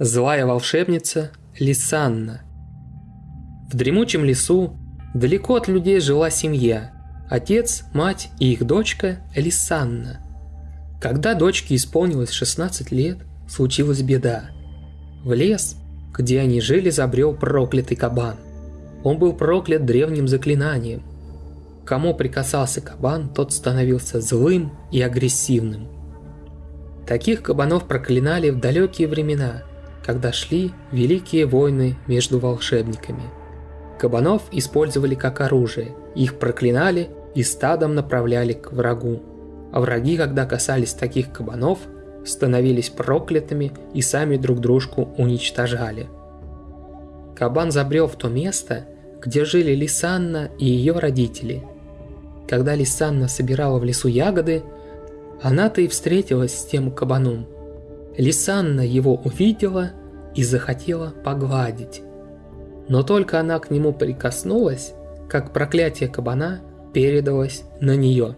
Злая волшебница Лисанна. В дремучем лесу, далеко от людей жила семья. Отец, мать и их дочка Лисанна. Когда дочке исполнилось 16 лет, случилась беда. В лес, где они жили, забрел проклятый кабан. Он был проклят древним заклинанием. Кому прикасался кабан, тот становился злым и агрессивным. Таких кабанов проклинали в далекие времена – когда шли великие войны между волшебниками. Кабанов использовали как оружие, их проклинали и стадом направляли к врагу. А враги, когда касались таких кабанов, становились проклятыми и сами друг дружку уничтожали. Кабан забрел в то место, где жили Лисанна и ее родители. Когда Лисанна собирала в лесу ягоды, она-то и встретилась с тем кабаном – Лисанна его увидела и захотела погладить. Но только она к нему прикоснулась, как проклятие кабана передалось на нее.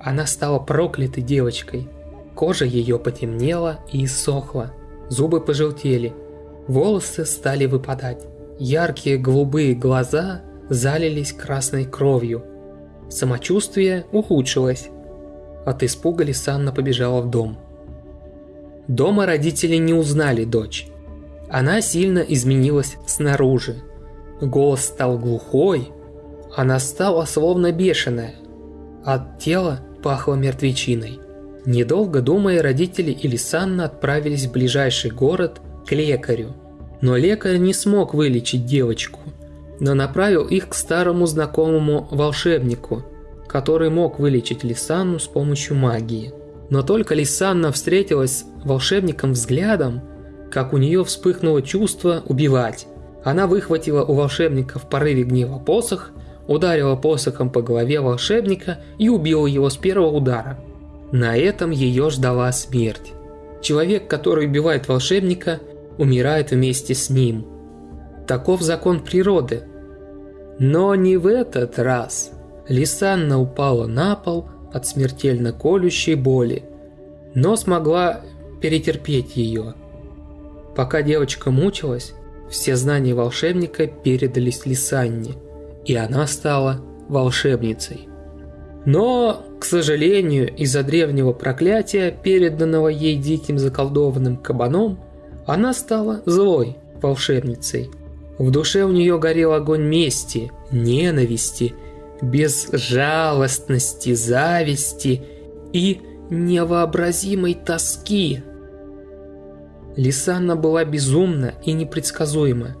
Она стала проклятой девочкой. Кожа ее потемнела и иссохла, зубы пожелтели, волосы стали выпадать. Яркие голубые глаза залились красной кровью. Самочувствие ухудшилось. От испуга Лисанна побежала в дом – Дома родители не узнали дочь. Она сильно изменилась снаружи. Голос стал глухой, она стала словно бешеная. От тела пахло мертвечиной. Недолго думая, родители Илисанна отправились в ближайший город к лекарю. Но лекарь не смог вылечить девочку, но направил их к старому знакомому волшебнику, который мог вылечить Лисанну с помощью магии. Но только Лисанна встретилась с волшебником взглядом, как у нее вспыхнуло чувство убивать. Она выхватила у волшебника в порыве гнева посох, ударила посохом по голове волшебника и убила его с первого удара. На этом ее ждала смерть. Человек, который убивает волшебника, умирает вместе с ним. Таков закон природы. Но не в этот раз. Лисанна упала на пол, от смертельно колющей боли, но смогла перетерпеть ее. Пока девочка мучилась, все знания волшебника передались Лисанне, и она стала волшебницей. Но, к сожалению, из-за древнего проклятия, переданного ей диким заколдованным кабаном, она стала злой волшебницей. В душе у нее горел огонь мести, ненависти – безжалостности, зависти и невообразимой тоски. Лисанна была безумна и непредсказуема.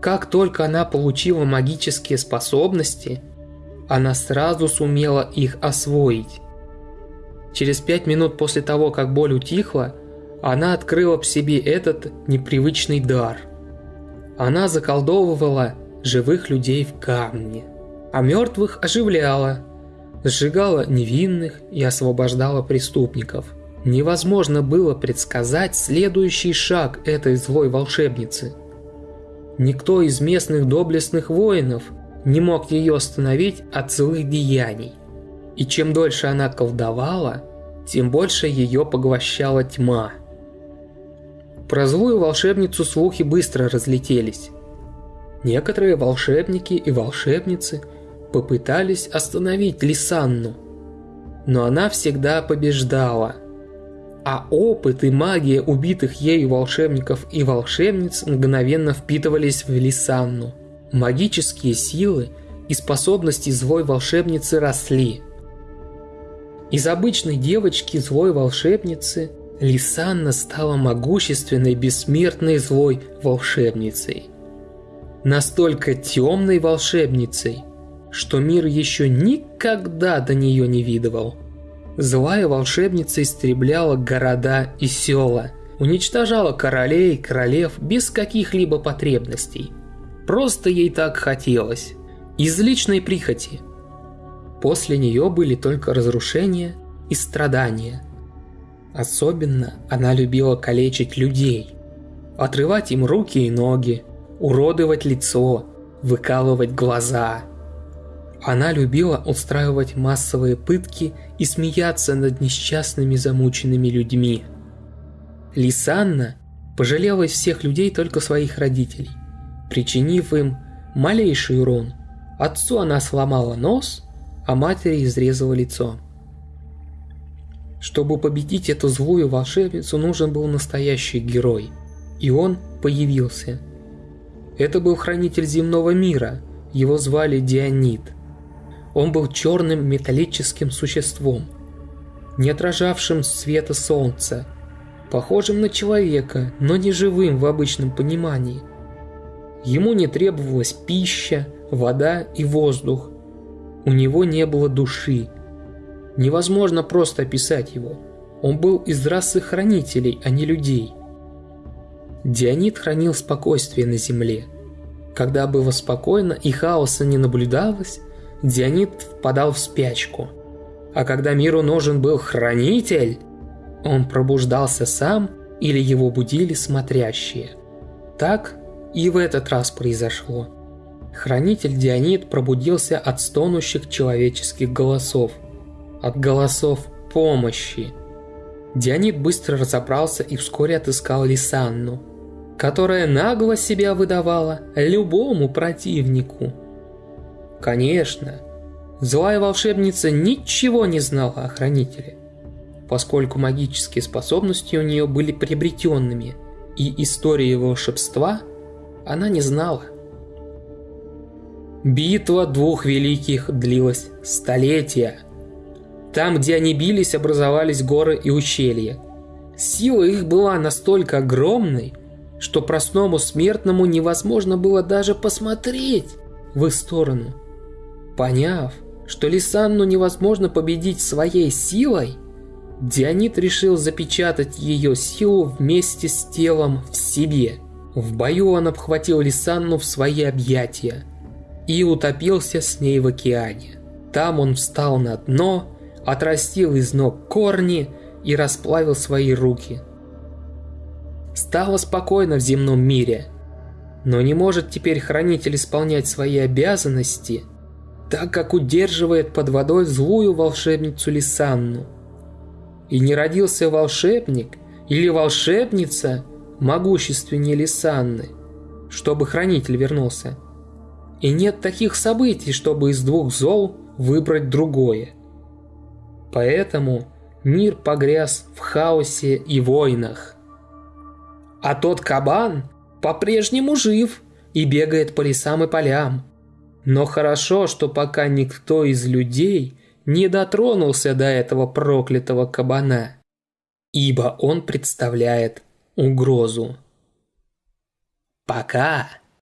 Как только она получила магические способности, она сразу сумела их освоить. Через пять минут после того, как боль утихла, она открыла в себе этот непривычный дар. Она заколдовывала живых людей в камне а мертвых оживляла, сжигала невинных и освобождала преступников. Невозможно было предсказать следующий шаг этой злой волшебницы. Никто из местных доблестных воинов не мог ее остановить от злых деяний. И чем дольше она колдовала, тем больше ее поглощала тьма. Про злую волшебницу слухи быстро разлетелись. Некоторые волшебники и волшебницы – попытались остановить Лисанну, но она всегда побеждала. А опыт и магия убитых ею волшебников и волшебниц мгновенно впитывались в Лисанну. Магические силы и способности злой волшебницы росли. Из обычной девочки злой волшебницы Лисанна стала могущественной бессмертной злой волшебницей. Настолько темной волшебницей – что мир еще никогда до нее не видывал. Злая волшебница истребляла города и села, уничтожала королей королев без каких-либо потребностей. Просто ей так хотелось. Из личной прихоти. После нее были только разрушения и страдания. Особенно она любила калечить людей. Отрывать им руки и ноги, уродовать лицо, выкалывать глаза – она любила устраивать массовые пытки и смеяться над несчастными замученными людьми. Лисанна пожалела из всех людей только своих родителей, причинив им малейший урон. Отцу она сломала нос, а матери изрезала лицо. Чтобы победить эту злую волшебницу, нужен был настоящий герой. И он появился. Это был хранитель земного мира, его звали Дионид. Он был черным металлическим существом, не отражавшим света солнца, похожим на человека, но не живым в обычном понимании. Ему не требовалась пища, вода и воздух. У него не было души, Невозможно просто описать его. Он был из расы хранителей, а не людей. Дионид хранил спокойствие на земле. Когда было спокойно и хаоса не наблюдалось, Дионид впадал в спячку. А когда миру нужен был хранитель, он пробуждался сам или его будили смотрящие. Так и в этот раз произошло. Хранитель Дионид пробудился от стонущих человеческих голосов – от голосов помощи. Дионид быстро разобрался и вскоре отыскал Лисанну, которая нагло себя выдавала любому противнику. Конечно, злая волшебница ничего не знала о Хранителе, поскольку магические способности у нее были приобретенными, и истории волшебства она не знала. Битва двух великих длилась столетия – там, где они бились, образовались горы и ущелья. Сила их была настолько огромной, что простому смертному невозможно было даже посмотреть в их сторону. Поняв, что Лисанну невозможно победить своей силой, Дионит решил запечатать ее силу вместе с телом в себе. В бою он обхватил Лисанну в свои объятия и утопился с ней в океане. Там он встал на дно отрастил из ног корни и расплавил свои руки. Стало спокойно в земном мире, но не может теперь хранитель исполнять свои обязанности, так как удерживает под водой злую волшебницу Лисанну. И не родился волшебник или волшебница могущественнее Лисанны, чтобы хранитель вернулся. И нет таких событий, чтобы из двух зол выбрать другое – Поэтому мир погряз в хаосе и войнах. А тот кабан по-прежнему жив и бегает по лесам и полям. Но хорошо, что пока никто из людей не дотронулся до этого проклятого кабана, ибо он представляет угрозу. Пока.